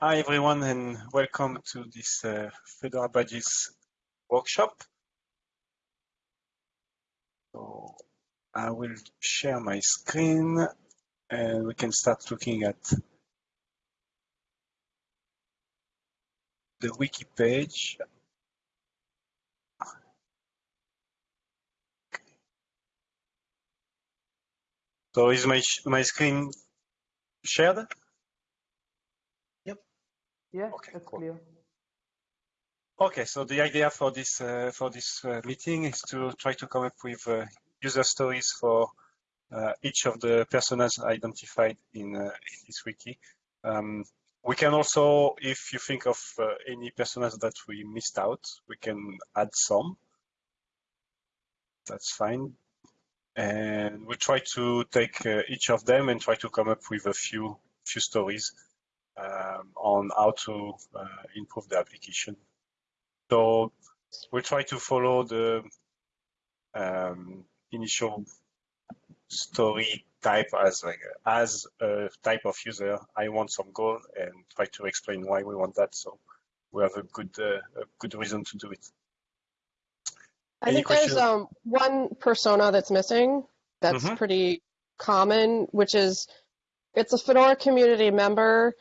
Hi everyone and welcome to this uh, Fedora Badges workshop. So I will share my screen and we can start looking at the wiki page. So is my my screen shared? Yeah, Okay, that's cool. clear. Okay, so the idea for this uh, for this uh, meeting is to try to come up with uh, user stories for uh, each of the personas identified in, uh, in this wiki. Um, we can also, if you think of uh, any personas that we missed out, we can add some. That's fine. And we try to take uh, each of them and try to come up with a few few stories um, on how to uh, improve the application. So we try to follow the um, initial story type as like as a type of user. I want some goal and try to explain why we want that. So we have a good uh, a good reason to do it. I Any think there's um, one persona that's missing that's Mhm. pretty common, which is it's a Fedora community member,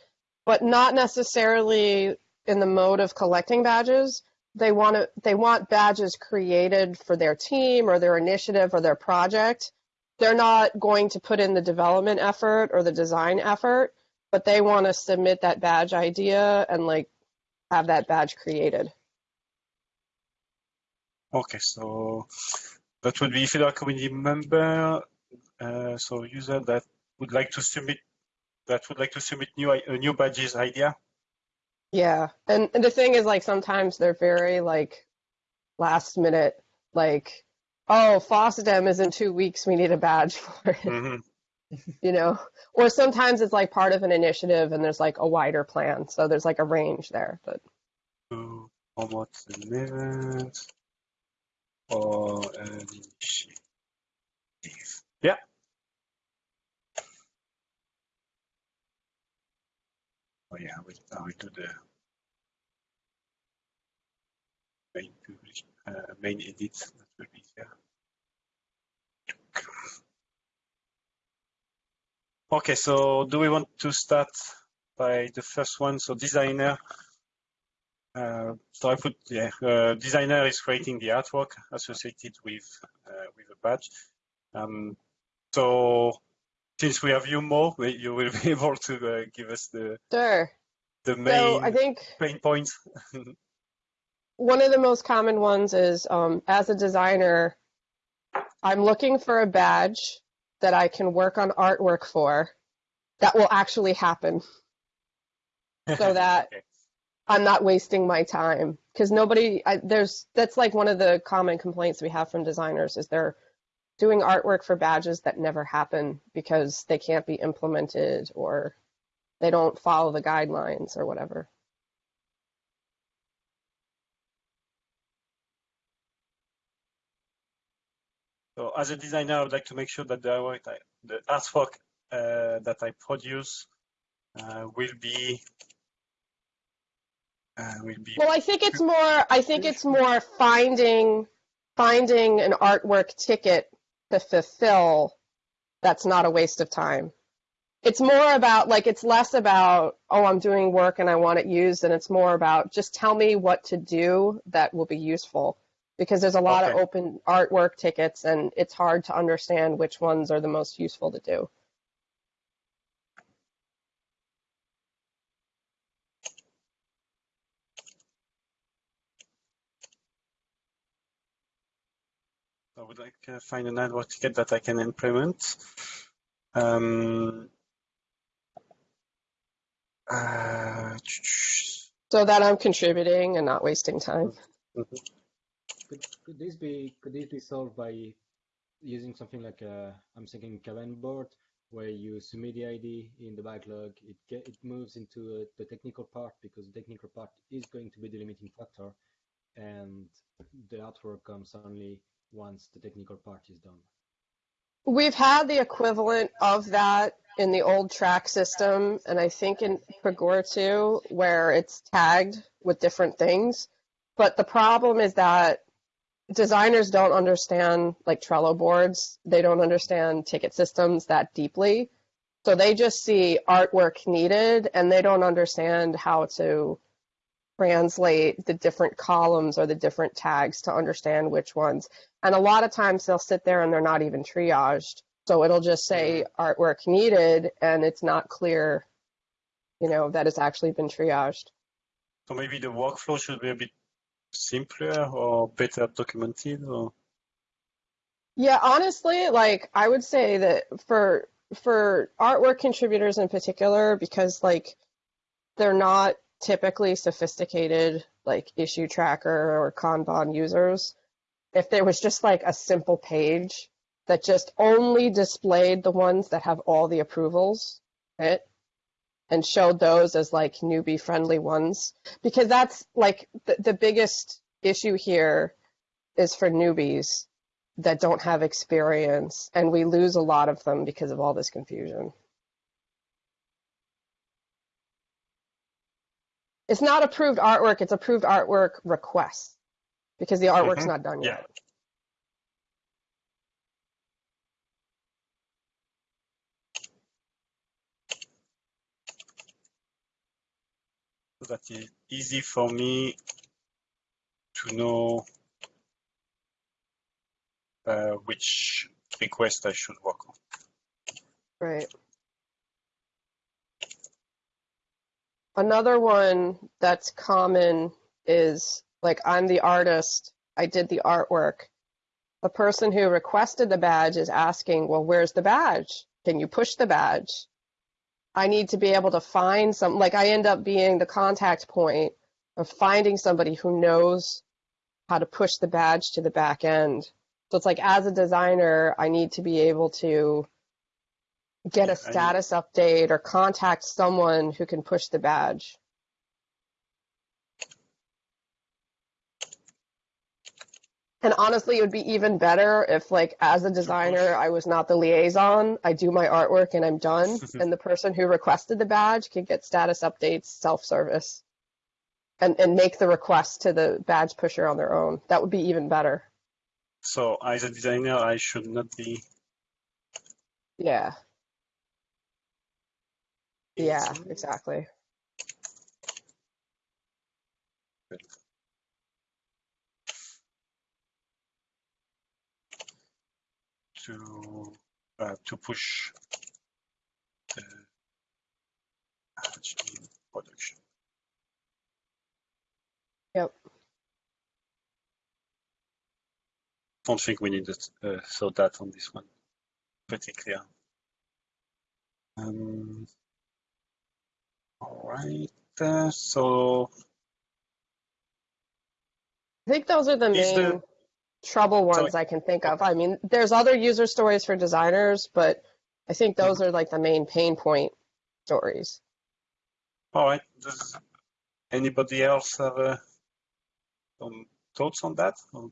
but not necessarily in the mode of collecting badges. They want to they want badges created for their team or their initiative or their project. They're not going to put in the development effort or the design effort, but they want to submit that badge idea and like have that badge created. Okay, so that would be Fedora community member. Uh, so user that would like to submit that would like to submit new a new badges idea. Yeah, and, and the thing is, like, sometimes they're very like last minute, like, oh, FOSDEM is in two weeks, we need a badge for it, Mhm. you know? Or sometimes it's like part of an initiative and there's like a wider plan, so there's like a range there. But promote an event or an initiative. Yeah. Oh yeah, we do the main publish, uh, main edit. That will be here. Okay, so do we want to start by the first one? So designer. Uh, so I put yeah, uh, designer is creating the artwork associated with uh, with a badge. Um, so since we have you more, we- you will be able to uh, give us the sure. the So main I think pain points. one of the most common ones is um, as a designer, I'm looking for a badge that I can work on artwork for that will actually happen. So that Okay. I'm not wasting my time because nobody I, there's that's like one of the common complaints we have from designers is they're doing artwork for badges that never happen because they can't be implemented or they don't follow the guidelines or whatever. So as a designer, I would like to make sure that the artwork, the artwork uh, that I produce uh, will be uh, will be Well, I think it's more I think it's more finding finding an artwork ticket to fulfill that's not a waste of time. It's more about like it's less about oh I'm doing work and I want it used and it's more about just tell me what to do that will be useful because there's a lot of open artwork tickets and it's hard to understand which ones are the most useful to do. I would like to find an artwork ticket that I can implement. Um, uh, So that I'm contributing and not wasting time. Could, could this be could this be solved by using something like a I'm thinking Kanban board where you submit the ID in the backlog, it get, it moves into uh, the technical part because the technical part is going to be the limiting factor, and the artwork comes only once the technical part is done. We've had the equivalent of that in the old Trac system, and I think in Pagure too, where it's tagged with different things. But the problem is that designers don't understand like Trello boards. They don't understand ticket systems that deeply. So they just see artwork needed and they don't understand how to translate the different columns or the different tags to understand which ones. And a lot of times they'll sit there and they're not even triaged. So it'll just say artwork needed and it's not clear, you know, that it's actually been triaged. So maybe the workflow should be a bit simpler or better documented or Yeah, honestly, like I would say that for for artwork contributors in particular, because like they're not typically sophisticated like issue tracker or Kanban users, if there was just like a simple page that just only displayed the ones that have all the approvals, right? And showed those as like newbie friendly ones, because that's like the, the biggest issue here is for newbies that don't have experience, and we lose a lot of them because of all this confusion. It's not approved artwork, it's approved artwork requests because the artwork's Mhm. not done yet. that is easy for me to know uh, which request I should work on. Right. Another one that's common is like I'm the artist, I did the artwork. The person who requested the badge is asking, well, where's the badge? Can you push the badge? I need to be able to find some, like I end up being the contact point of finding somebody who knows how to push the badge to the back end. So it's like as a designer, I need to be able to get a status update or contact someone who can push the badge. And honestly, it would be even better if, like, as a designer, I was not the liaison. I do my artwork and I'm done. and the person who requested the badge could get status updates self-service and, and make the request to the badge pusher on their own. That would be even better. So as a designer, I should not be. Yeah. Yeah, exactly. To uh, to push the in production. Yep. Don't think we need to uh, so that on this one. Pretty clear. Um, right. So I think those are the main the- trouble ones Sorry. I can think of. I mean, there's other user stories for designers, but I think those are like the main pain point stories. all right. Does anybody else have uh, some thoughts on that? Or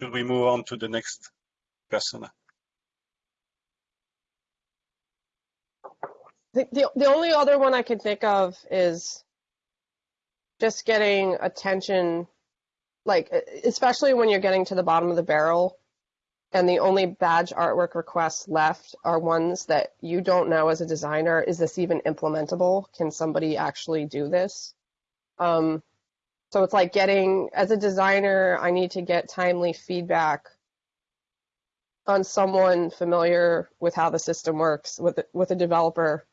should we move on to the next person? The the only other one I can think of is just getting attention, like especially when you're getting to the bottom of the barrel, and the only badge artwork requests left are ones that you don't know as a designer. Is this even implementable? Can somebody actually do this? Um, so it's like getting, as a designer, I need to get timely feedback on someone familiar with how the system works with with a developer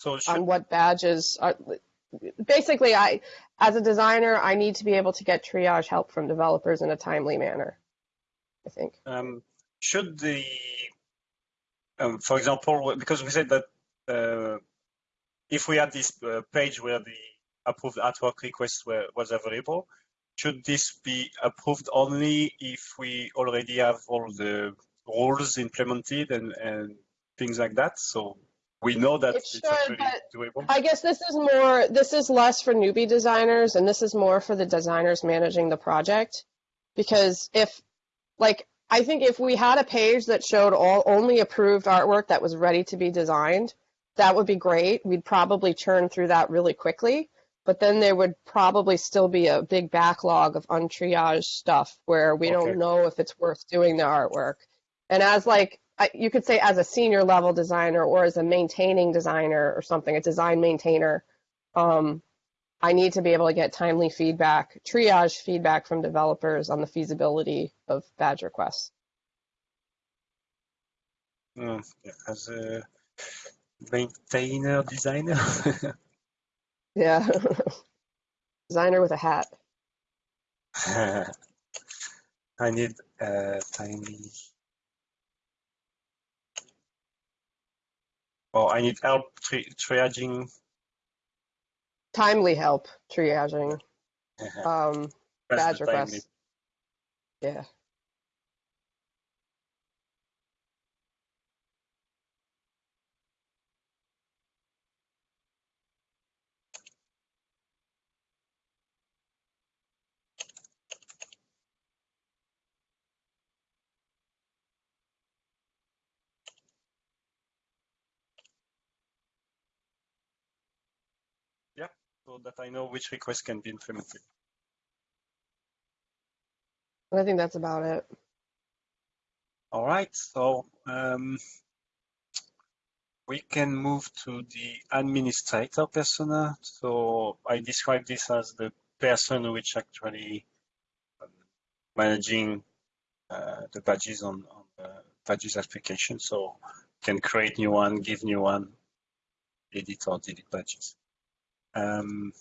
So should, on what badges are basically I as a designer I need to be able to get triage help from developers in a timely manner. I think. um, should the, um, for example, because we said that uh, if we had this uh, page where the approved artwork request were, was available, should this be approved only if we already have all the rules implemented and, and things like that? So we know that It it's actually doable. I guess this is more this is less for newbie designers and this is more for the designers managing the project because if like I think if we had a page that showed all only approved artwork that was ready to be designed, that would be great. We'd probably churn through that really quickly, but then there would probably still be a big backlog of untriaged stuff where we Okay. don't know if it's worth doing the artwork. And as like I- you could say as a senior level designer or as a maintaining designer or something, a design maintainer, um, I need to be able to get timely feedback, triage feedback from developers on the feasibility of badge requests. Mm, as a maintainer designer. Yeah. Designer with a hat. I need a tiny. Oh, I need help tri triaging. Timely help triaging. Um, That's badge the requests. Yeah. So that I know which request can be implemented. I think that's about it. All right, so um, we can move to the administrator persona. So I describe this as the person which actually um, managing uh, the badges on, on the badges application. So can create new one, give new one, edit or delete badges. Um,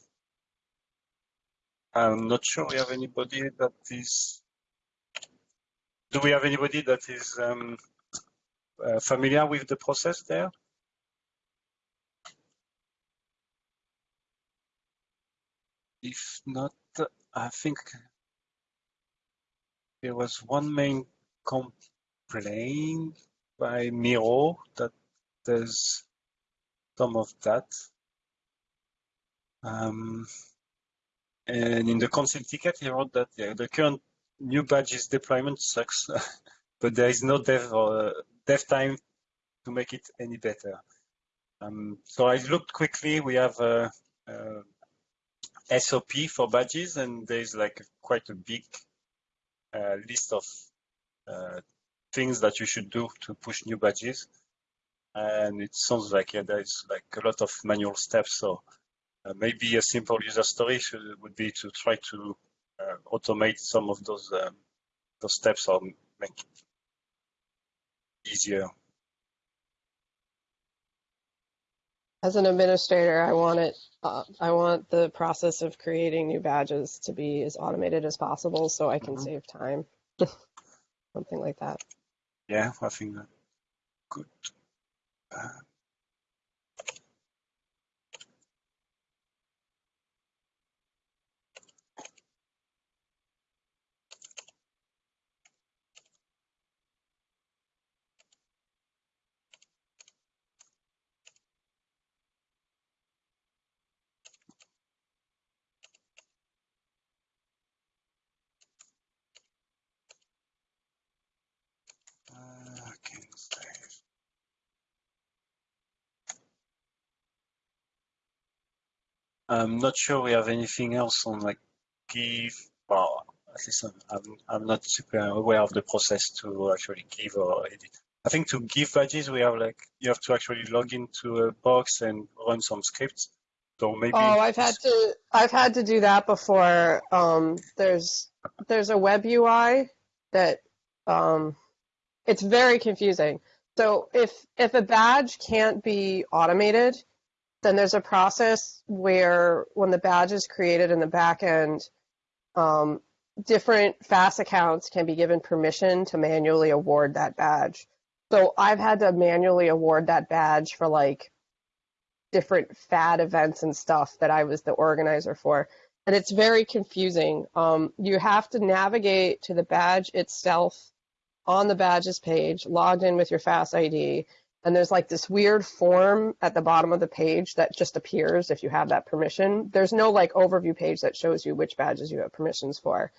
I'm not sure we have anybody that is. Do we have anybody that is um, uh, familiar with the process there? If not, I think there was one main complaint by Miro that there's some of that. Um, and in the consent ticket, he wrote that yeah, the current new badges deployment sucks, but there is no dev or dev time to make it any better. Um, so I looked quickly. We have a, a SOP for badges, and there's like quite a big uh, list of uh, things that you should do to push new badges. And it sounds like yeah, there's like a lot of manual steps. So uh, maybe a simple user story should, would be to try to uh, automate some of those um, those steps or make it easier. As an administrator, I want it. Uh, I want the process of creating new badges to be as automated as possible, so I can Mhm. save time. Something like that. Yeah, I think that good. I'm not sure we have anything else on like give. Well, at least I'm, I'm, not super aware of the process to actually give or edit. I think to give badges, we have like you have to actually log into a box and run some scripts. So maybe. Oh, I've had to. I've had to do that before. Um, there's there's a web UI that um, it's very confusing. So if if a badge can't be automated, then there's a process where when the badge is created in the back end, um, different FAS accounts can be given permission to manually award that badge. So I've had to manually award that badge for like different FAD events and stuff that I was the organizer for. And it's very confusing. Um, you have to navigate to the badge itself on the badges page, logged in with your FAS ID, and there's like this weird form at the bottom of the page that just appears if you have that permission. There's no like overview page that shows you which badges you have permissions for.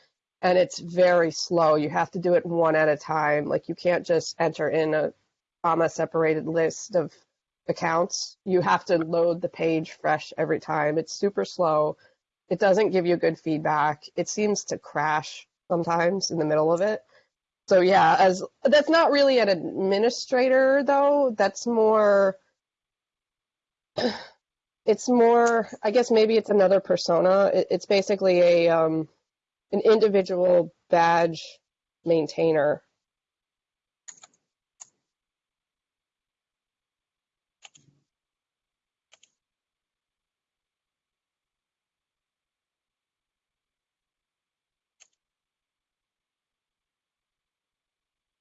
and it's very slow. You have to do it one at a time. Like you can't just enter in a comma separated list of accounts. You have to load the page fresh every time. It's super slow. It doesn't give you good feedback. It seems to crash sometimes in the middle of it. So yeah, as that's not really an administrator though. That's more it's more I guess maybe it's another persona. It, it's basically a um an individual badge maintainer.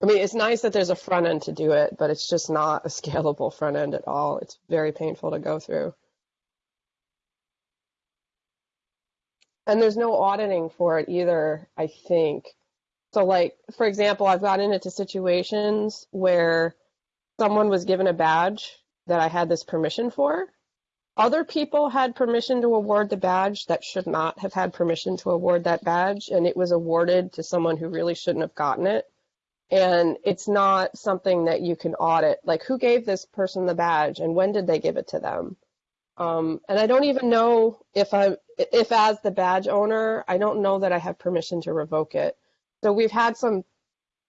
Mean, it's nice that there's a front end to do it, but it's just not a scalable front end at all. It's very painful to go through. And there's no auditing for it either, I think. So, like, for example, I've gotten into situations where someone was given a badge that I had this permission for. Other people had permission to award the badge that should not have had permission to award that badge, and it was awarded to someone who really shouldn't have gotten it and it's not something that you can audit. Like, who gave this person the badge, and when did they give it to them? Um, and I don't even know if I, if as the badge owner, I don't know that I have permission to revoke it. So we've had some,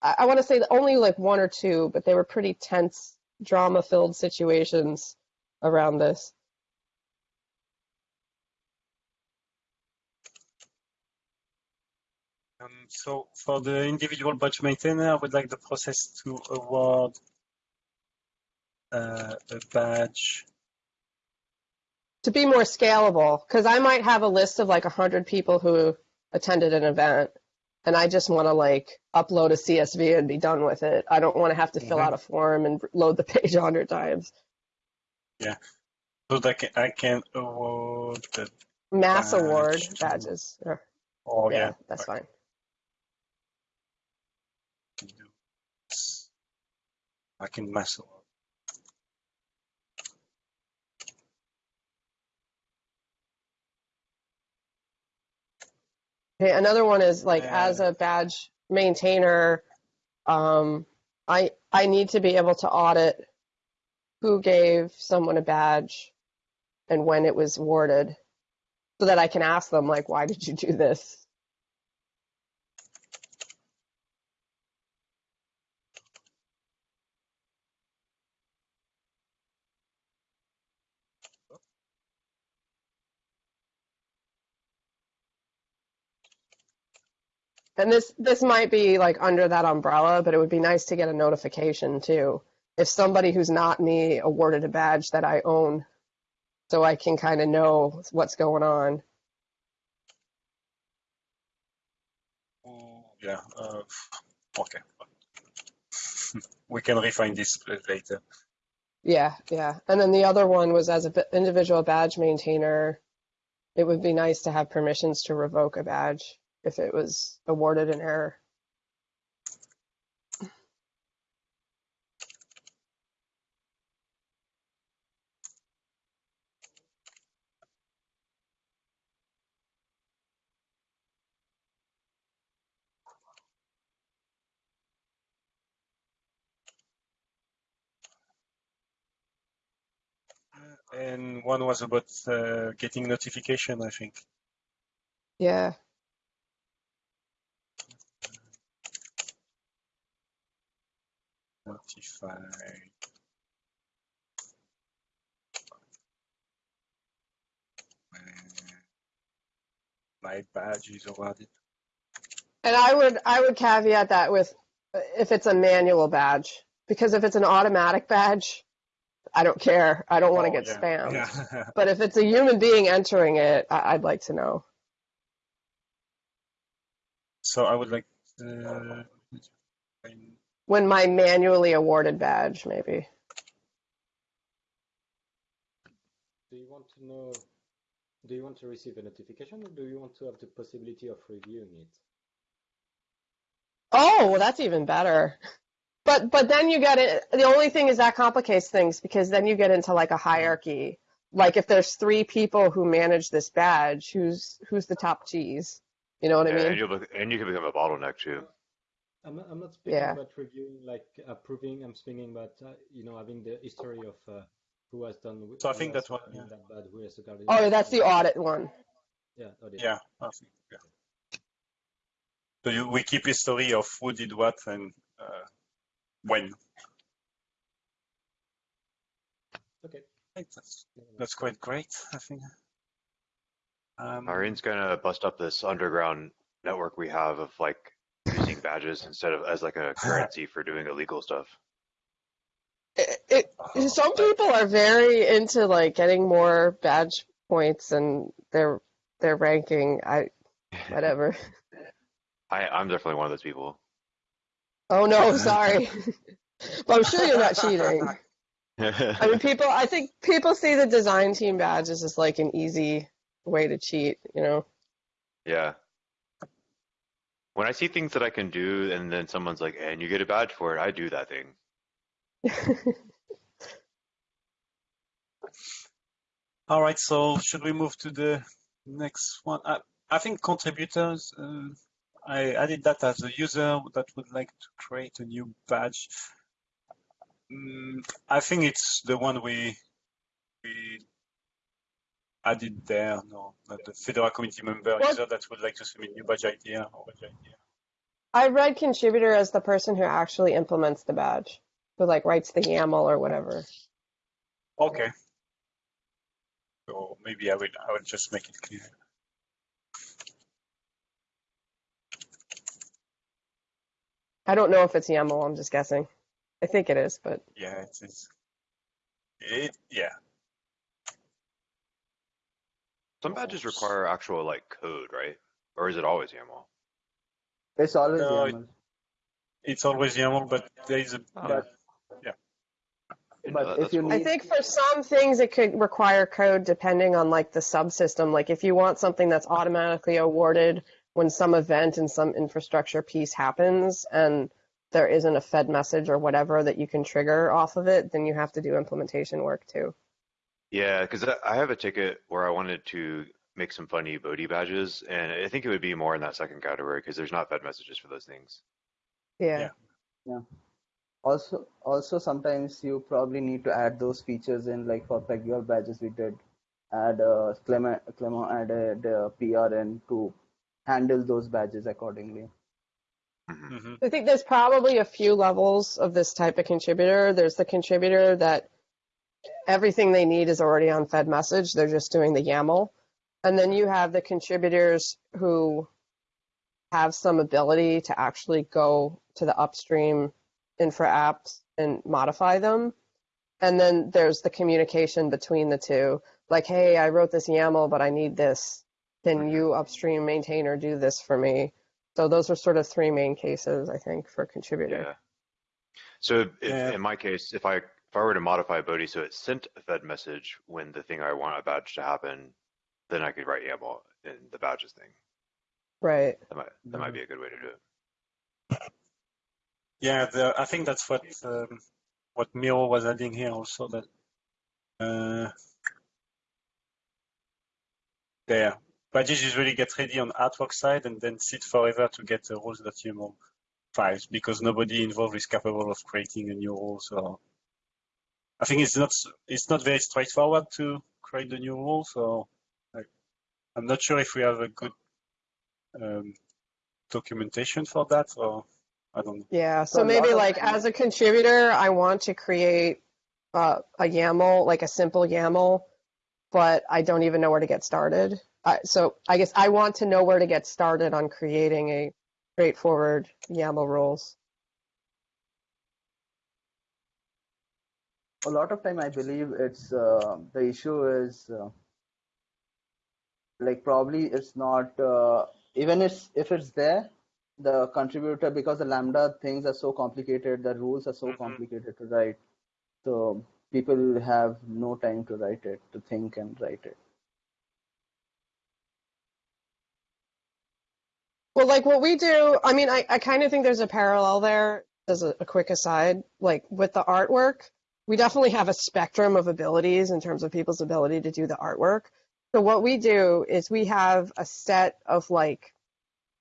I, I want to say only like one or two, but they were pretty tense, drama-filled situations around this. Um, so for the individual badge maintainer, I would like the process to award uh, a badge. To be more scalable, because I might have a list of like 100 people who attended an event, and I just want to like upload a CSV and be done with it. I don't want to have to fill Mhm. out a form and load the page 100 times. Yeah. So that I can, I can award the, Mass Badge award badges. Or, oh yeah, yeah, that's fine. I can do this. I can mass award. Okay, another one is like as a badge maintainer, um, I I need to be able to audit who gave someone a badge and when it was awarded, so that I can ask them like, why did you do this? And this this might be like under that umbrella, but it would be nice to get a notification too. If somebody who's not me awarded a badge that I own, so I can kind of know what's going on. Oh, yeah. Uh, okay. we can refine this later. Yeah, yeah. And then the other one was as an individual badge maintainer, it would be nice to have permissions to revoke a badge if it was awarded in error. And one was about uh, getting notification, I think. Yeah. Notify. My badge is awarded. And I would I would caveat that with if it's a manual badge, because if it's an automatic badge, I don't care. I don't want to Oh, get yeah, spammed. Yeah. But if it's a human being entering it, I- I'd like to know. so I would like. Uh, When my manually awarded badge, maybe. Do you want to know, do you want to receive a notification or do you want to have the possibility of reviewing it? Oh, well, that's even better. But but then you get it. The only thing is that complicates things because then you get into like a hierarchy. Like if there's three people who manage this badge, who's who's the top cheese? You know what I Yeah, and mean? you look, and you can become a bottleneck too. I'm not, I'm not speaking Yeah. about reviewing, like approving. I'm speaking about, uh, you know, having the history of uh, who has done. wh- So I think has that one, yeah. that bad, who has regarded Oh, it. that's the audit one. Yeah, audit. Yeah, think, yeah. So you, we keep history of who did what and uh, when. Okay. That's, that's quite great, I think. Um, Irene's gonna bust up this underground network we have of like using badges instead of as like a currency for doing illegal stuff. It, it, oh, some people are very into like getting more badge points and their their ranking. I whatever. I, I'm definitely one of those people. Oh no, sorry. but I'm sure you're not cheating. I mean, people. I think people see the design team badges as like an easy way to cheat. You know. yeah. When I see things that I can do and then someone's like, and you get a badge for it, I do that thing. All right, so should we move to the next one? I, I think contributors, uh, I added that as a user that would like to create a new badge. Mm, I think it's the one we we added there, no, the Fedora community member user that would like to submit new badge idea or badge idea. I read contributor as the person who actually implements the badge, who like writes the YAML or whatever. Okay. So maybe I will I will just make it clear. I don't know if it's YAML. I'm just guessing. I think it is, but Yeah, it is. It yeah. Some badges require actual like code, right? Or is it always YAML? It's always No, it- YAML. It's always YAML, but there is a Oh. yeah. But if you cool. I think for some things it could require code depending on like the subsystem. Like if you want something that's automatically awarded when some event and some infrastructure piece happens and there isn't a Fed message or whatever that you can trigger off of it, then you have to do implementation work too. Yeah, because I have a ticket where I wanted to make some funny Bodhi badges, and I think it would be more in that second category because there's not Fed messages for those things. Yeah. Yeah. also also sometimes you probably need to add those features in like for Pagure badges we did add uh, Clement Clement added uh, PRN to handle those badges accordingly. hmm hmm I think there's probably a few levels of this type of contributor. There's the contributor that everything they need is already on Fed message. They're just doing the YAML. And then you have the contributors who have some ability to actually go to the upstream infra apps and modify them. And then there's the communication between the two. Like, hey, I wrote this YAML, but I need this. Can you upstream maintainer do this for me? So those are sort of three main cases, I think, for contributor. Yeah. So if, Yeah. in my case, if I if I were to modify Bodhi so it sent a Fed message when the thing I want a badge to happen, then I could write YAML in the badges thing. Right. That might that might be a good way to do it. Yeah, the, I think that's what um, what Miro was adding here also that uh, there badges usually get ready on artwork side and then sit forever to get the rules.yml files because nobody involved is capable of creating a new rule. So I think it's not it's not very straightforward to create the new rule. So I, I'm not sure if we have a good um, documentation for that or I don't know. Yeah. So So maybe lot of like as a contributor, I want to create uh, a YAML, like a simple YAML, but I don't even know where to get started. Uh, so I guess I want to know where to get started on creating a straightforward YAML rules. A lot of time I believe it's uh, the issue is uh, like probably it's not uh, even if if it's there the contributor because the lambda things are so complicated the rules are so Mhm. complicated to write so people have no time to write it to think and write it Well, like what we do, I mean, I, I kind of think there's a parallel there as a, a quick aside. Like with the artwork, we definitely have a spectrum of abilities in terms of people's ability to do the artwork. So what we do is we have a set of like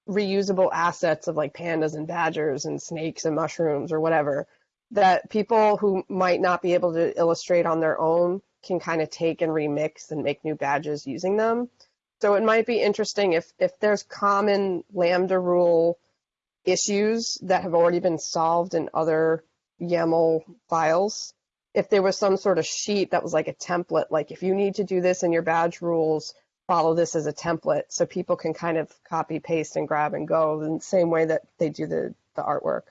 reusable assets of like pandas and badgers and snakes and mushrooms or whatever that people who might not be able to illustrate on their own can kind of take and remix and make new badges using them. So it might be interesting if if there's common Lambda rule issues that have already been solved in other YAML files. If there was some sort of sheet that was like a template, like if you need to do this in your badge rules, follow this as a template so people can kind of copy, paste, and grab and go in the same way that they do the, the artwork.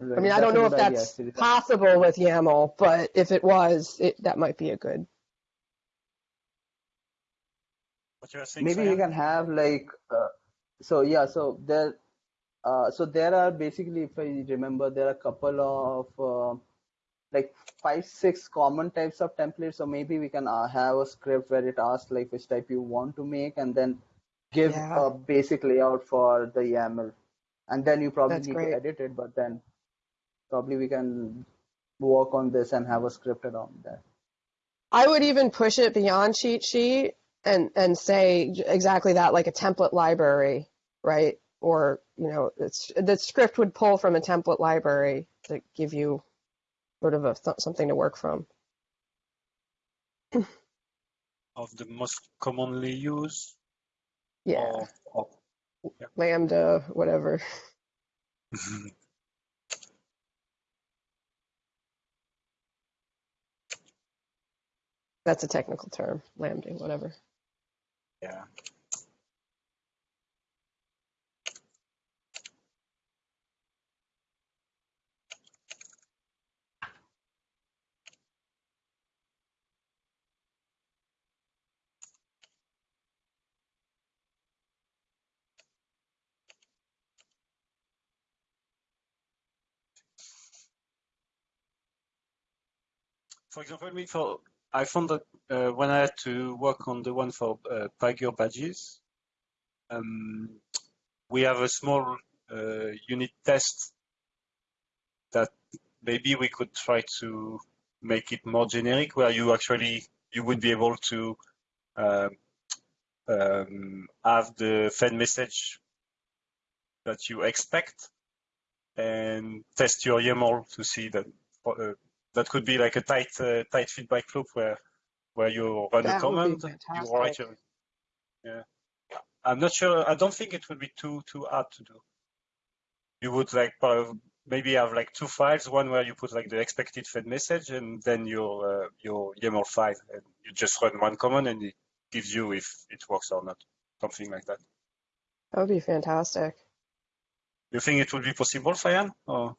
I mean, I don't know if that's possible with YAML, but if it was, it, that might be a good. What you maybe we can have like uh, so yeah so there uh, so there are basically if i remember there are a couple of uh, like five six common types of templates so maybe we can uh, have a script where it asks like which type you want to make and then give Yeah. a basic layout for the yaml and then you probably That's need great. to edit it but then probably we can work on this and have a script around that I would even push it beyond cheat sheet and and say exactly that, like a template library, right? Or you know, it's the script would pull from a template library to give you sort of a th- something to work from. of the most commonly used? Yeah, Or, or lambda, whatever. That's a technical term, lambda, whatever. yeah. For example, for I found that uh, when I had to work on the one for uh, Pagure badges, um, we have a small uh, unit test that maybe we could try to make it more generic, where you actually you would be able to um, um, have the Fed message that you expect and test your YAML to see that uh, that could be like a tight uh, tight feedback loop where where you run a That be command, you write your yeah. I'm not sure. I don't think it would be too too hard to do. You would like uh, maybe have like two files, one where you put like the expected fed message, and then your uh, your YAML file, and you just run one command, and it gives you if it works or not, something like that. That would be fantastic. You think it would be possible, Fayan? Or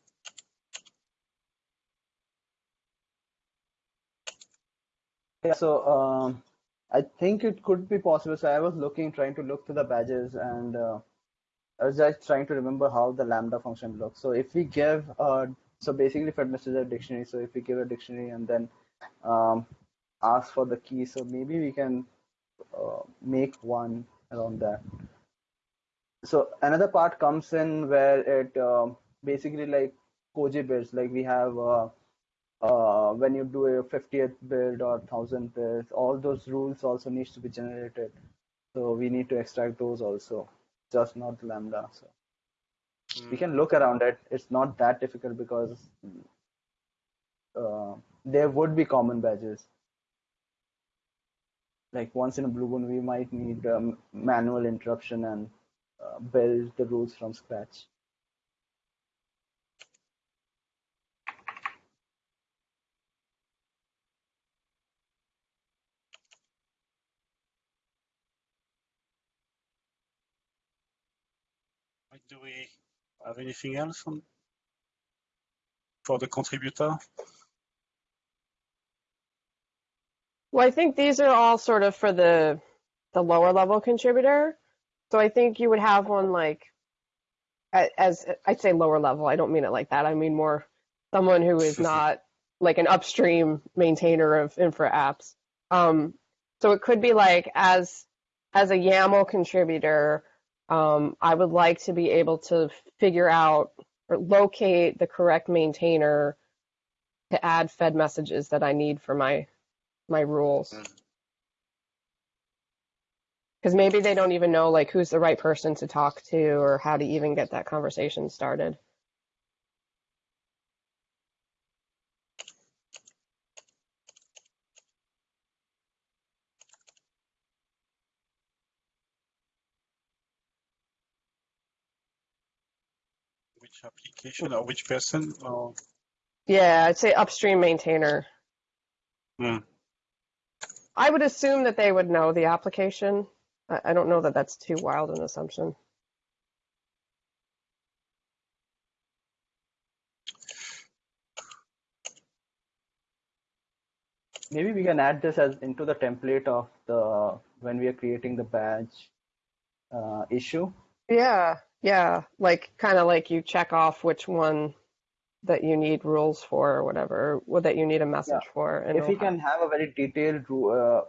Yeah, so um, I think it could be possible. So I was looking, trying to look through the badges, and uh, I was just trying to remember how the lambda function looks. So if we give, uh, so basically message is a dictionary. So if we give a dictionary and then um, ask for the key, so maybe we can uh, make one around that. So another part comes in where it um basically like Koji like we have. Uh, when you do a 50th build or 1000th build, all those rules also needs to be generated. So we need to extract those also, just not lambda. So we can look around it. It's not that difficult because uh, there would be common badges. Like once in a blue moon, we might need um, manual interruption and uh, build the rules from scratch. Do we have anything else on for the contributor? Well, I think these are all sort of for the the lower level contributor. So I think you would have one like as I'd say lower level. I don't mean it like that. I mean more someone who is not like an upstream maintainer of infra apps. Um, so it could be like as as a YAML contributor, um, I would like to be able to figure out or locate the correct maintainer to add fed messages that I need for my my rules. Because maybe they don't even know like who's the right person to talk to or how to even get that conversation started. Which application or which person? Or Yeah, I'd say upstream maintainer. Hmm. I would assume that they would know the application. I, I don't know that that's too wild an assumption. Maybe we can add this as into the template of the when we are creating the badge uh, issue. Yeah, yeah, like kind of like you check off which one that you need rules for or whatever, or that you need a message for. And if we can have a very detailed uh,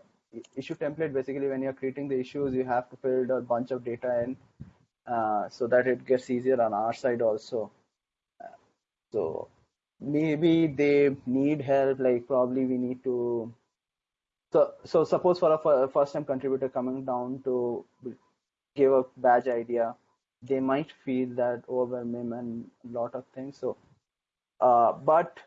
issue template, basically when you're creating the issues, you have to fill a bunch of data in uh, so that it gets easier on our side also. So maybe they need help, like probably we need to. So, so suppose for a first time contributor coming down to give a badge idea, they might feel that overwhelm and a lot of things. So, uh, but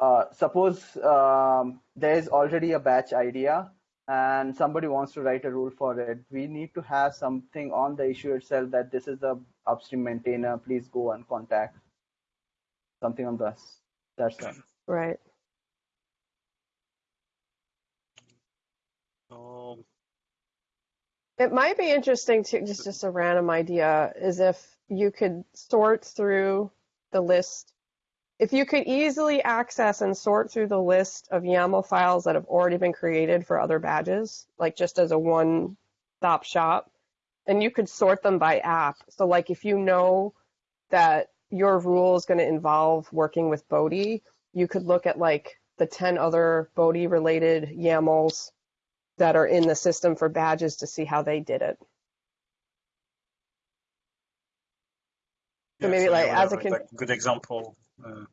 uh, suppose um, there is already a batch idea and somebody wants to write a rule for it we need to have something on the issue itself that this is the upstream maintainer please go and contact something on this that's it right. so It might be interesting to just just a random idea is if you could sort through the list. If you could easily access and sort through the list of YAML files that have already been created for other badges, like just as a one-stop shop, and you could sort them by app. So like if you know that your rule is going to involve working with Bodhi, you could look at like the 10 other Bodhi related YAMLs that are in the system for badges to see how they did it. So maybe, you like, as a like, good example. Uh,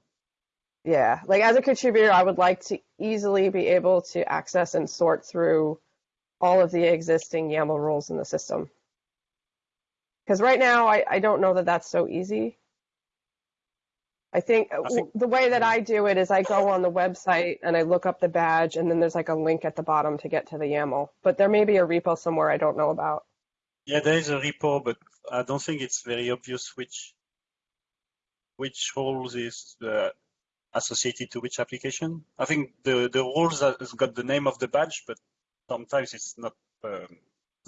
Yeah, like as a contributor, I would like to easily be able to access and sort through all of the existing YAML rules in the system. Because right now, I, I don't know that that's so easy. I think, think- the way that I do it is I go on the website and I look up the badge, and then there's like a link at the bottom to get to the YAML. But there may be a repo somewhere I don't know about. yeah, there is a repo, but I don't think it's very obvious which which rules is uh, associated to which application. I think the the rules has got the name of the badge, but sometimes it's not um,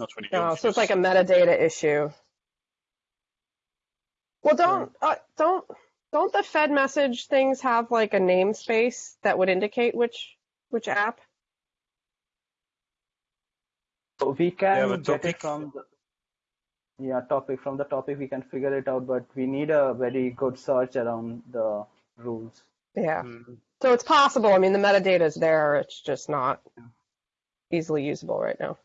not really Oh, obvious. so it's like a metadata issue. Well, don't uh, don't don't the Fed message things have like a namespace that would indicate which which app? so we can but get it from the yeah topic from the topic we can figure it out but we need a very good search around the rules Yeah. Mm, So it's possible. I mean, the metadata is there. It's just not easily usable right now.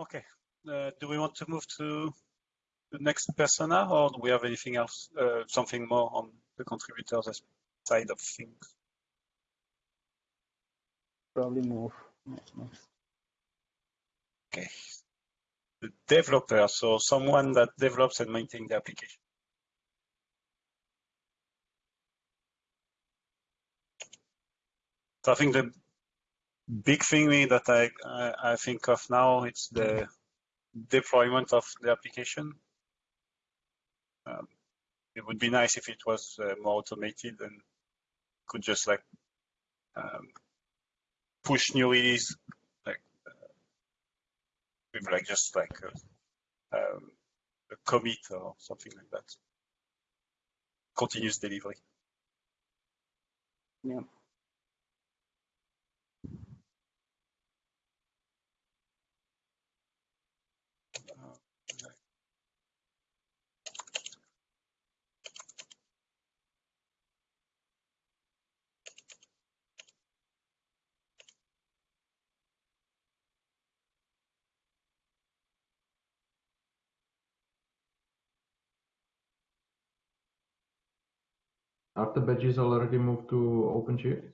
Okay. Uh, do we want to move to the next persona, or do we have anything else, uh, something more on the contributors side of things? probably move. Okay. The developer, so someone that develops and maintains the application. So I think the big thing that I, I, think of now, it's the deployment of the application. Um, it would be nice if it was uh, more automated and could just like um, push new release like uh, with like just like a, um, a commit or something like that. Continuous delivery. Yeah. Are the badges already moved to OpenShift?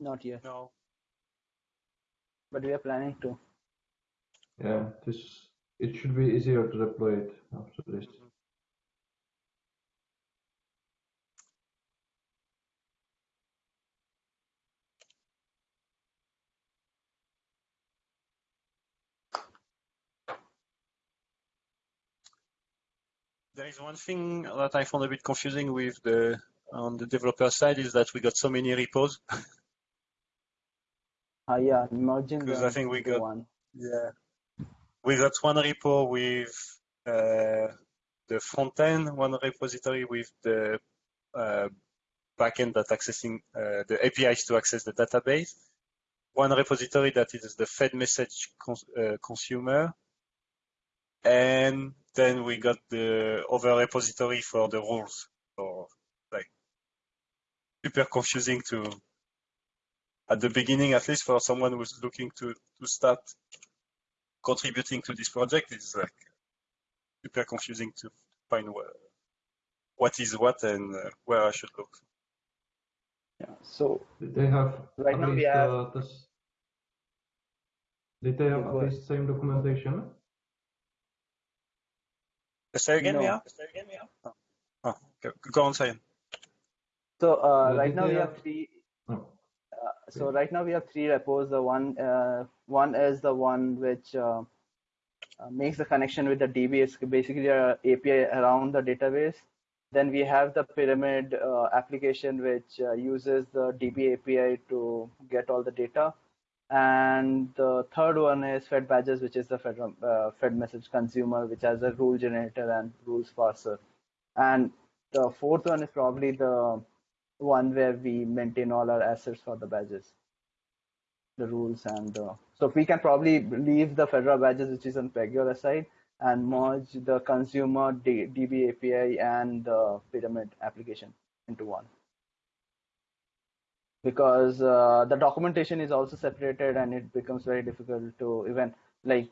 Not yet, No. but we are planning to. Yeah, this it should be easier to deploy it after this. There is one thing that I found a bit confusing with the on the developer side is that we got so many repos. Uh, yeah, merging Because I think we got- one. Yeah. We got one repo with uh, the front end, one repository with the uh, backend that accessing uh, the APIs to access the database, one repository that is the fed message cons- uh, consumer, and then we got the other repository for the rules. So like super confusing to at the beginning, at least for someone who's looking to to start contributing to this project is like super confusing to find where, what is what and uh, where I should look. Yeah. So they have Right at now we least have- uh, this? Did they have Yeah, at least same documentation? Say again, No. Mia? Say again, Mia? Oh, oh okay. go on, say. so uh, Uh, right now we have- have three. No. So right now we have three repos. The one uh, one is the one which uh, uh, makes the connection with the DB. It's basically a API around the database. Then we have the pyramid uh, application which uh, uses the DB API to get all the data. And the third one is Fed Badges, which is the Fed, uh, Fed message consumer, which has a rule generator and rules parser. And the fourth one is probably the one where we maintain all our assets for the badges, the rules, and uh, so we can probably leave the Fedora badges, which is on Pagure aside, and merge the consumer D- DB API and the pyramid application into one. Because uh, the documentation is also separated, and it becomes very difficult to even like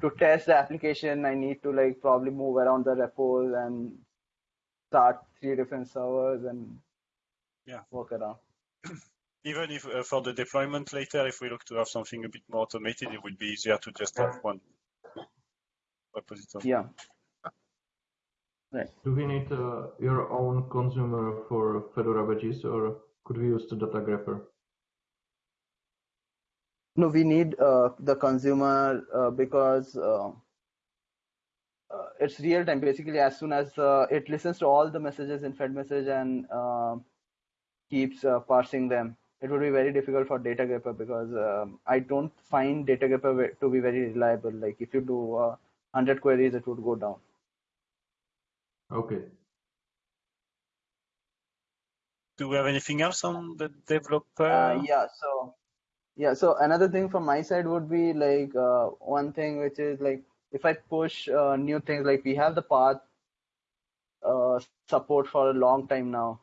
to test the application. I need to like probably move around the repos and start three different servers and Yeah. work around. Even if uh, for the deployment later, if we look to have something a bit more automated, it would be easier to just have one repository. Yeah. right. Do we need uh, your own consumer for Fedora badges, or could we use the datagrepper? No, we need uh, the consumer uh, because uh, uh, it's real time. Basically, as soon as uh, it listens to all the messages in Fed message and uh, keeps uh, parsing them, it would be very difficult for datagrepper because um, I don't find datagrepper to be very reliable. Like if you do uh, 100 queries, it would go down. Okay. Do we have anything else on the developer? Uh, yeah, so yeah, so another thing from my side would be like uh, one thing which is like if I push uh, new things, like we have the path uh, support for a long time now,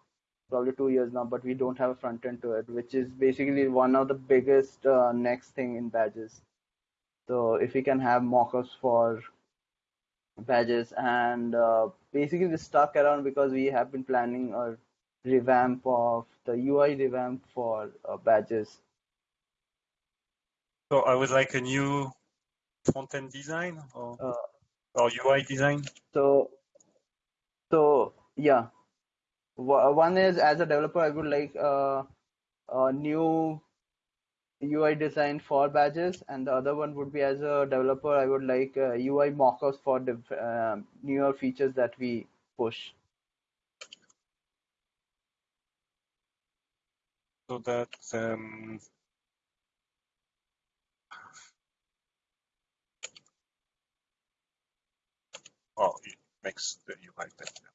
probably two years now, but we don't have a front end to it, which is basically one of the biggest uh, next thing in badges. So if we can have mockups for badges and uh, basically we're stuck around because we have been planning a revamp of the UI revamp for uh, badges. So I would like a new front-end design or, Uh, or UI design. So, so yeah, one is as a developer, I would like uh, a new UI design for badges, and the other one would be as a developer, I would like uh, UI mockups for the uh, newer features that we push. So that um, Oh, it makes the UI better.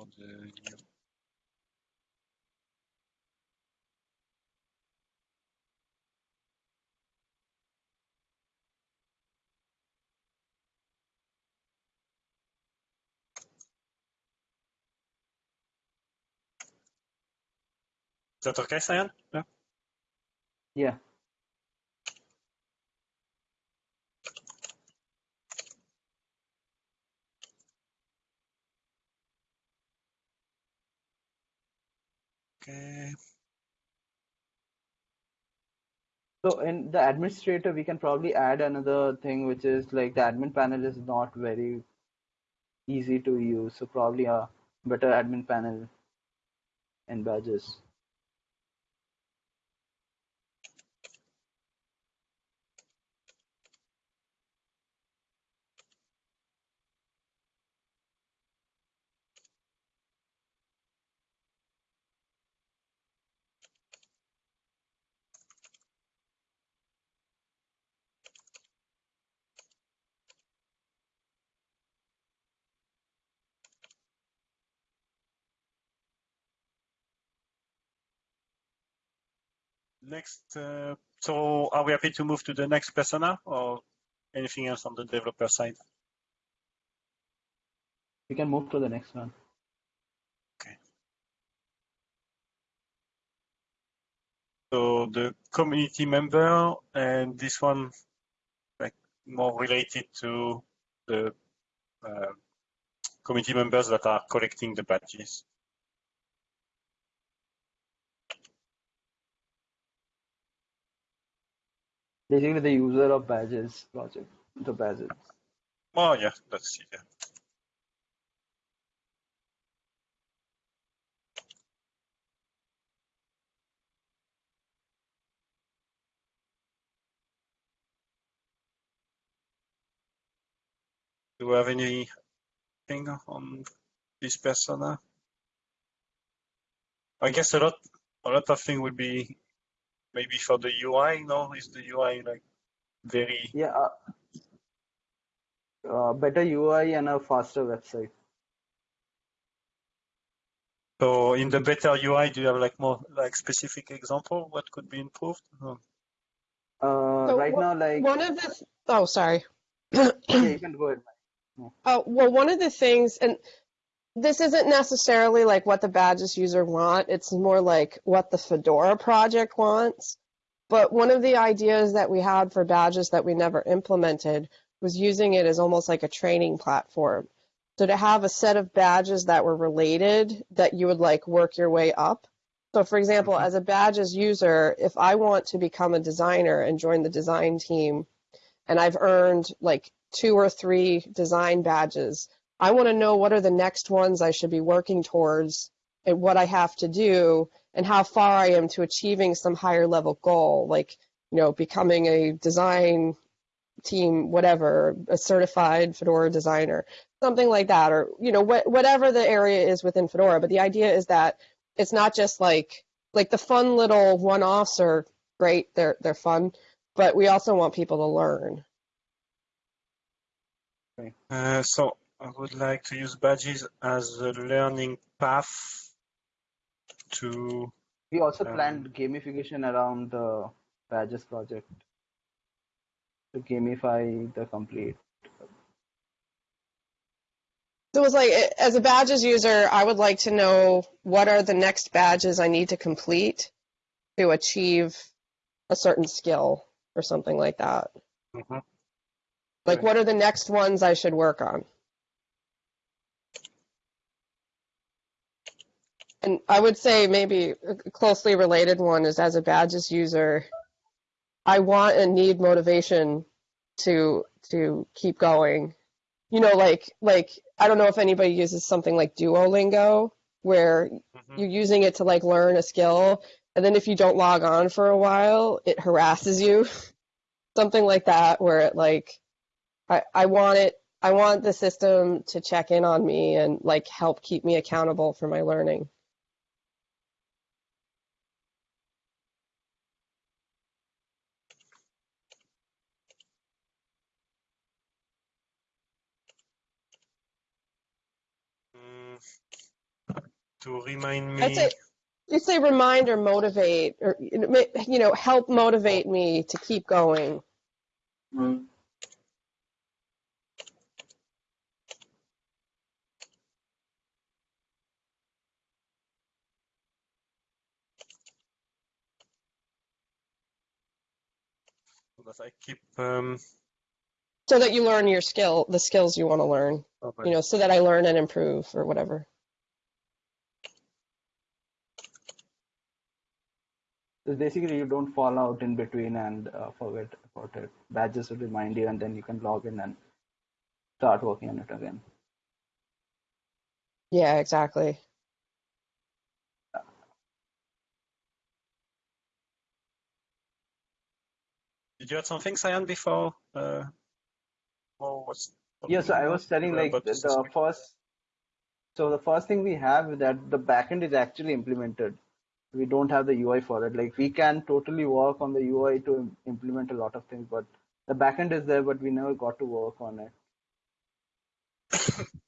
For the new Is that okay, Cyan? Yeah. Yeah. Okay. So in the administrator, we can probably add another thing, which is like the admin panel is not very easy to use. So probably a better admin panel in badges. Next, uh, so are we happy to move to the next persona or anything else on the developer side? We can move to the next one. Okay. So the community member and this one like more related to the uh, community members that are collecting the badges. Basically, the user of badges project, the badges. Oh yeah, see. Yeah. Do we have anything on this persona? I guess a lot, a lot of thing would be maybe for the UI. No, is the UI like very Yeah. Uh, uh, better UI and a faster website. So in the better UI, do you have like more like specific example? What could be improved? Uh, So right now, like, One of the, th- oh, sorry. yeah, you can go ahead. Oh, well, one of the things, and this isn't necessarily like what the badges user want, it's more like what the Fedora project wants. But one of the ideas that we had for badges that we never implemented was using it as almost like a training platform. So to have a set of badges that were related that you would like work your way up. So for example, as a badges user, if I want to become a designer and join the design team, and I've earned like two or three design badges. I want to know what are the next ones I should be working towards and what I have to do and how far I am to achieving some higher level goal, like, you know, becoming a design team, whatever, a certified Fedora designer, something like that, or, you know, wh- whatever the area is within Fedora. But the idea is that it's not just like, like the fun little one-offs are great. They're, they're fun, but we also want people to learn. Uh, so I would like to use badges as a learning path to We also Um, planned gamification around the badges project to gamify the complete. So it was like, as a badges user, I would like to know what are the next badges I need to complete to achieve a certain skill or something like that. Mhm. Like, Right. what are the next ones I should work on? And I would say maybe a closely related one is as a badges user, I want and need motivation to to keep going. You know, like like I don't know if anybody uses something like Duolingo, where Mhm. you're using it to like learn a skill, and then if you don't log on for a while, it harasses you. Something like that, where it like, I, I want it, I want the system to check in on me and like help keep me accountable for my learning. Mm, to remind I'd me, say, you'd say remind or motivate, or you know, ma- you know, help motivate me to keep going. that I keep. Um, So that you learn your skill, the skills you want to learn, oh, you know, so that I learn and improve or whatever. So basically, you don't fall out in between and uh, forget about it. Badges will remind you, and then you can log in and start working on it again. Yeah, exactly. Did you add something, Cyan, before? Uh, or was Yeah, so I was telling like the, the first. So the first thing we have is that the backend is actually implemented. We don't have the UI for it. Like we can totally work on the UI to im- implement a lot of things, but the backend is there, but we never got to work on it.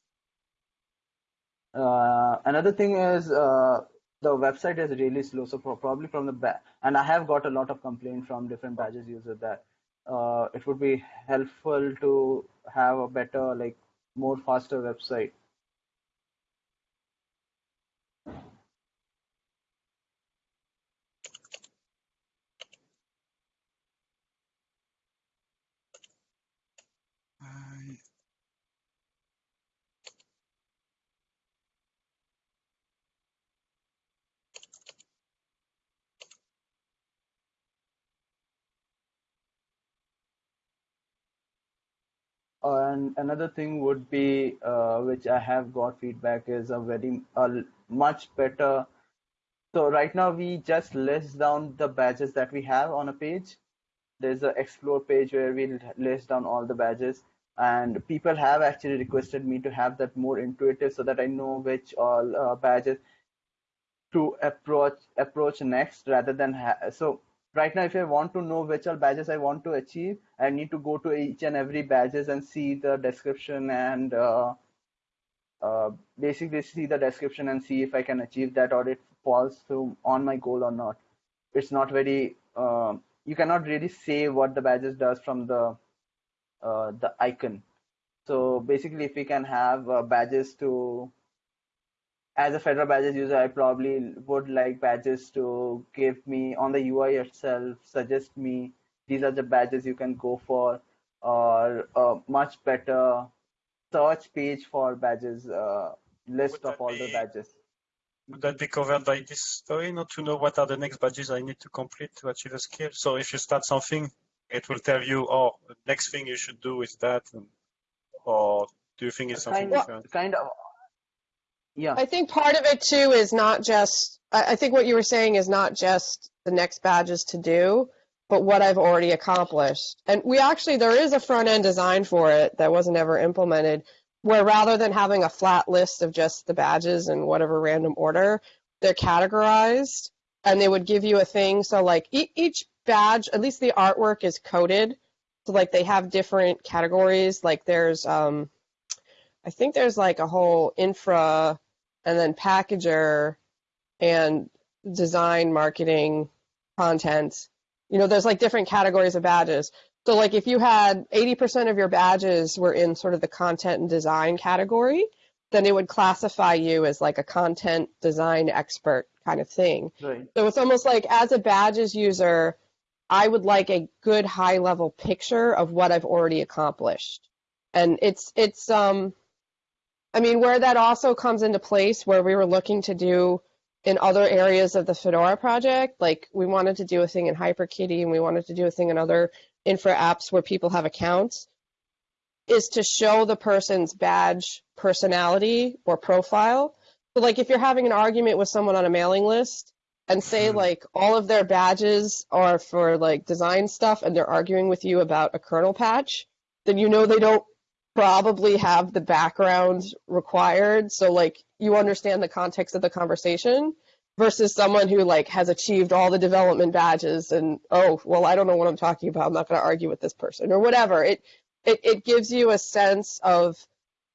Uh, another thing is uh, the website is really slow. So pro- probably from the back, and I have got a lot of complaint from different badges users that uh, it would be helpful to have a better, like more faster website. I- And another thing would be, uh, which I have got feedback is a very a much better. So right now we just list down the badges that we have on a page. There's a explore page where we list down all the badges, and people have actually requested me to have that more intuitive so that I know which all uh, badges to approach approach next rather than ha- so right now if i want to know which all badges i want to achieve i need to go to each and every badges and see the description and uh, uh, basically see the description and see if i can achieve that or it falls through on my goal or not. It's not very uh, you cannot really say what the badges does from the uh, the icon. So basically if we can have uh, badges to as a Fedora badges user, I probably would like badges to give me on the UI itself, suggest me these are the badges you can go for, or a much better search page for badges, uh, list of all the badges. Would that be covered by this story? Not to know what are the next badges I need to complete to achieve a skill. So if you start something, it will tell you, oh, the next thing you should do is that, and, or do you think it's something Kind of, different? kind of, yeah. I think part of it too is not just, I, think what you were saying is not just the next badges to do, but what I've already accomplished. And we actually, there is a front end design for it that wasn't ever implemented, where rather than having a flat list of just the badges in whatever random order, they're categorized and they would give you a thing. So like e- each badge, at least the artwork is coded. So like they have different categories. Like there's, um, I think there's like a whole infra and then packager and design, marketing, content. You know, there's like different categories of badges. So like if you had 80% of your badges were in sort of the content and design category, then it would classify you as like a content design expert kind of thing. Right. So it's almost like as a badges user, I would like a good high level picture of what I've already accomplished. And it's it's um I mean where that also comes into place where we were looking to do in other areas of the Fedora project, like we wanted to do a thing in HyperKitty and we wanted to do a thing in other infra apps where people have accounts, is to show the person's badge personality or profile So like if you're having an argument with someone on a mailing list and say Mhm. like all of their badges are for like design stuff and they're arguing with you about a kernel patch, then you know they don't probably have the background required. So like you understand the context of the conversation versus someone who like has achieved all the development badges and oh well I don't know what I'm talking about. I'm not going to argue with this person or whatever. It it it gives you a sense of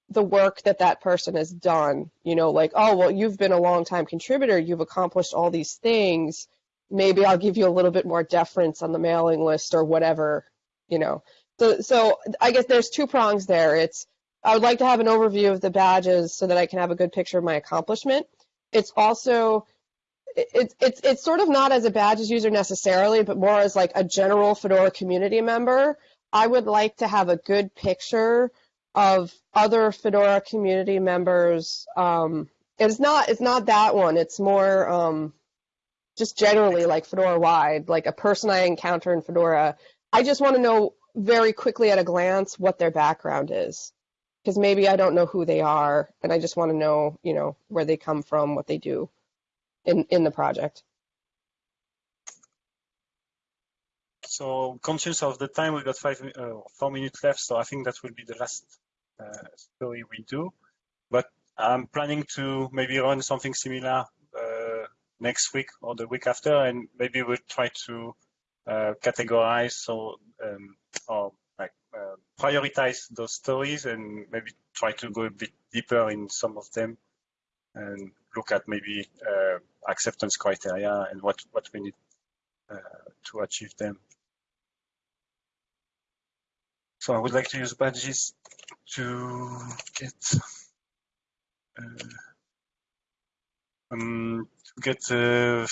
the work that that person has done. You know, like, oh, well, you've been a long time contributor, you've accomplished all these things. Maybe I'll give you a little bit more deference on the mailing list or whatever, you know. So, so I guess there's two prongs there. It's I would like to have an overview of the badges so that I can have a good picture of my accomplishment. It's also it's it's it's sort of not as a badges user necessarily, but more as like a general Fedora community member. I would like to have a good picture of other Fedora community members. Um, it's not it's not that one. It's more um, just generally like Fedora wide, like a person I encounter in Fedora. I just want to know very quickly at a glance what their background is, because maybe I don't know who they are, and I just want to know, you know, where they come from, what they do in in the project. So conscious of the time, we got five, uh, four minutes left. So I think that will be the last uh, story we do. But I'm planning to maybe run something similar uh, next week or the week after, and maybe we'll try to categorize so um, or like uh, prioritize those stories and maybe try to go a bit deeper in some of them and look at maybe uh, acceptance criteria and what what we need uh, to achieve them. So I would like to use badges to get uh, um, to get uh,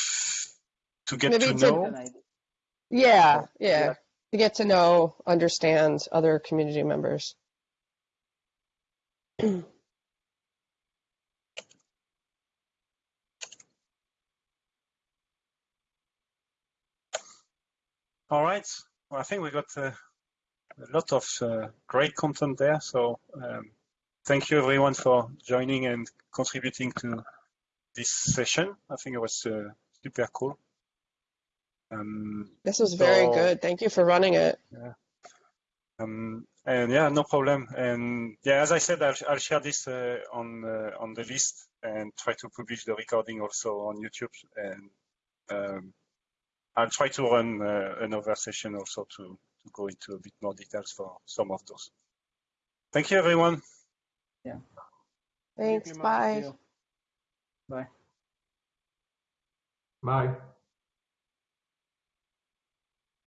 to get Maybe to- know. Yeah, yeah, Yeah. To get to know, understand other community members. All right. Well, I think we got uh, a lot of uh, great content there. So um, thank you everyone for joining and contributing to this session. I think it was uh, super cool. Um, This was very So- good. Thank you for running it. Um, and yeah, no problem. And yeah, as I said, I'll, I'll share this uh, on uh, on the list and try to publish the recording also on YouTube. And um, I'll try to run uh, another session also to, to go into a bit more details for some of those. Thank you, everyone. Yeah. Thanks. Thank you, Bye. Bye. Bye.